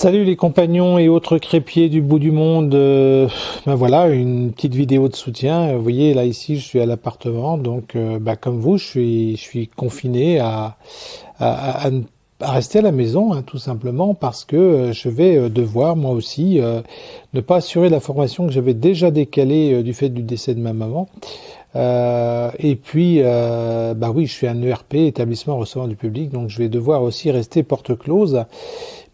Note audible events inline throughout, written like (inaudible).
Salut les compagnons et autres crépiers du bout du monde. Euh, ben voilà, une petite vidéo de soutien. Vous voyez, là ici, je suis à l'appartement, donc euh, ben, comme vous, je suis, confiné à, rester à la maison, hein, tout simplement, parce que euh, je vais devoir, moi aussi, ne pas assurer la formation que j'avais déjà décalée du fait du décès de ma maman. Et puis, euh, bah oui, je suis un ERP, établissement recevant du public, donc je vais devoir aussi rester porte close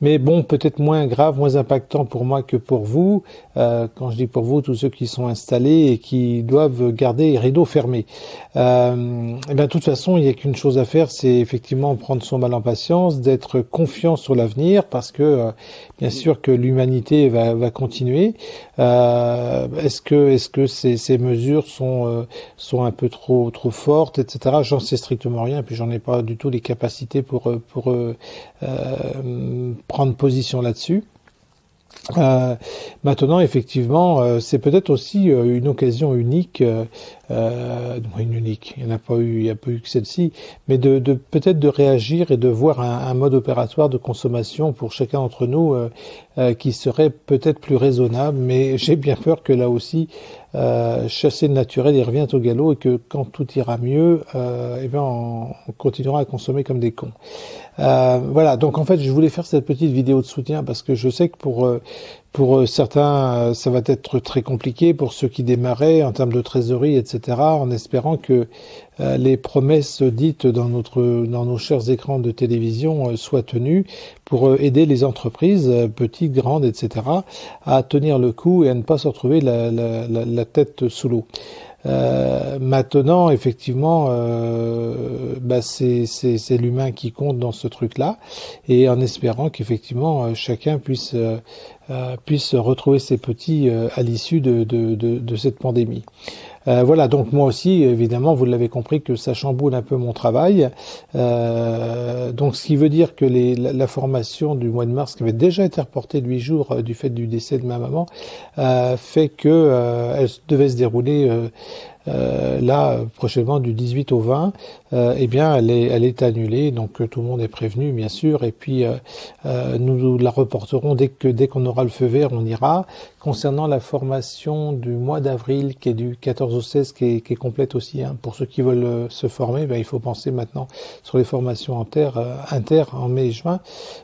mais bon, peut-être moins grave, moins impactant pour moi que pour vous. Euh, quand je dis pour vous, tous ceux qui sont installés et qui doivent garder les rideaux fermés. Euh, et eh bien, de toute façon, il n'y a qu'une chose à faire, c'est effectivement prendre son mal en patience, d'être confiant sur l'avenir, parce que euh, bien sûr que l'humanité va, va, continuer. Euh, est-ce que, est-ce que ces, ces, mesures sont euh, sont un peu trop trop fortes, etc. J'en sais strictement rien, puis j'en ai pas du tout les capacités pour pour prendre position là-dessus. Euh, maintenant, effectivement, euh, c'est peut-être aussi euh, une occasion unique, euh, une unique, il n'y a pas eu, il n'y a pas eu que celle-ci, mais de, de peut-être de réagir et de voir un, un, mode opératoire de consommation pour chacun d'entre nous qui serait peut-être plus raisonnable. Mais (laughs) j'ai bien peur que là aussi, chasser le naturel, il revient au galop et que quand tout ira mieux, eh bien, on, on, continuera à consommer comme des cons. voilà. Donc en fait, je voulais faire cette petite vidéo de soutien parce que je sais que pour pour euh, certains, euh, ça va être très compliqué pour ceux qui démarraient en termes de trésorerie, etc., en espérant que euh, les promesses dites dans, notre, dans nos chers écrans de télévision soient tenues pour aider les entreprises, petites, grandes, etc., à tenir le coup et à ne pas se retrouver la, la, la, la tête sous l'eau. Euh, maintenant, effectivement, euh, bah c'est l'humain qui compte dans ce truc-là, et en espérant qu'effectivement euh, chacun puisse euh, puisse retrouver ses petits à l'issue de, cette pandémie. Euh, voilà, donc moi aussi, évidemment, vous l'avez compris que ça chamboule un peu mon travail. Euh, donc ce qui veut dire que les, la, formation du mois de mars, qui avait déjà été reportée de huit jours euh, du fait du décès de ma maman, fait que elle devait se dérouler euh, là prochainement du 18 au 20, euh, eh bien elle est, elle est annulée, donc tout le monde est prévenu bien sûr, et puis euh, nous la reporterons dès que dès qu'on aura le feu vert, on ira. Concernant la formation du mois d'avril, qui est du 14 au 16, qui est, qui est complète aussi, hein, pour ceux qui veulent se former, ben, il faut penser maintenant sur les formations inter, inter en mai et juin.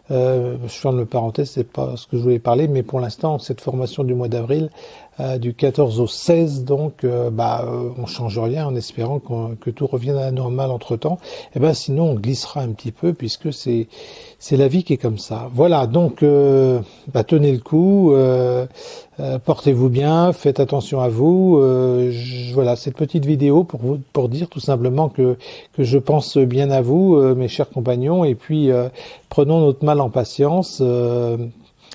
je ferme le parenthèse, c'est pas ce que je voulais parler, mais pour l'instant, cette formation du mois d'avril, euh, du 14 au 16, donc euh, bah, euh, on change rien en espérant que tout revienne à la normale entre temps. Et eh ben sinon on glissera un petit peu puisque c'est c'est la vie qui est comme ça. Voilà, donc bah, tenez le coup, portez-vous bien, faites attention à vous. Je, voilà cette petite vidéo pour vous pour dire tout simplement que que je pense bien à vous, mes chers compagnons, et puis prenons notre mal en patience.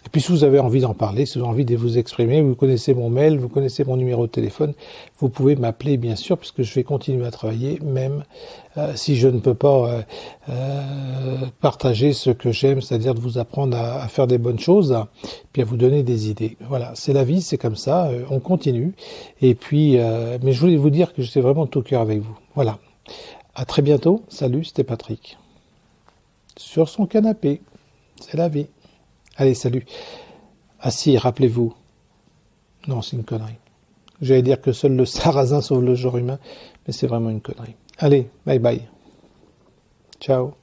Et puis si vous avez envie d'en parler, si vous avez envie de vous exprimer, vous connaissez mon mail, vous connaissez mon numéro de téléphone, vous pouvez m'appeler bien sûr, puisque je vais continuer à travailler, même euh, si je ne peux pas euh, euh, partager ce que j'aime, c'est-à-dire de vous apprendre à, faire des bonnes choses, puis à vous donner des idées. Voilà, c'est la vie, c'est comme ça, on continue. Et puis, mais je voulais vous dire que j'étais vraiment tout cœur avec vous. Voilà. À très bientôt. Salut, c'était Patrick. Sur son canapé. C'est la vie. Allez, salut. Ah si, rappelez-vous. Non, c'est une connerie. J'allais dire que seul le (laughs) sarrasin sauve le genre humain, mais c'est vraiment une connerie. Allez, bye bye. Ciao.